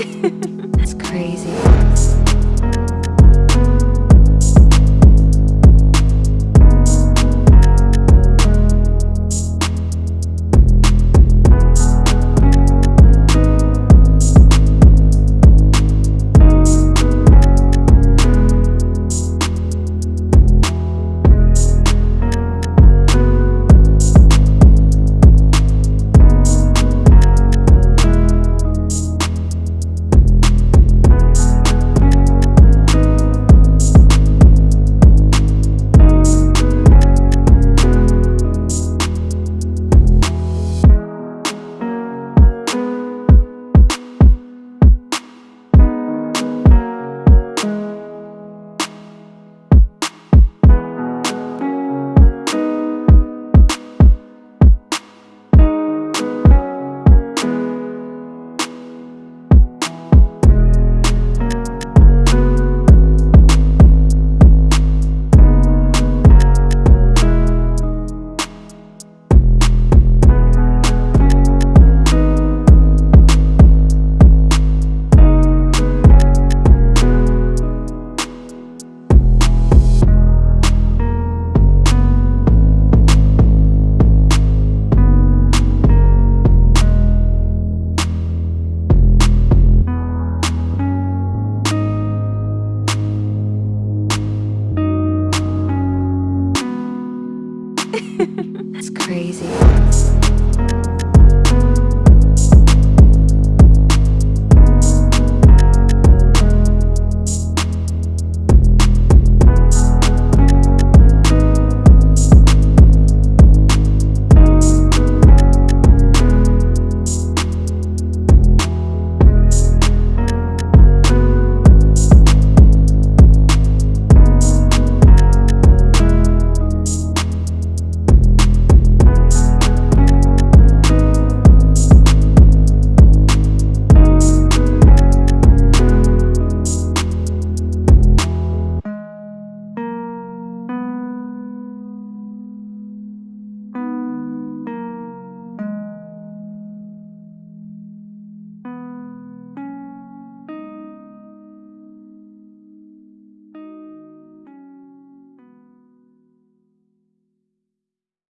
it's crazy. it's crazy.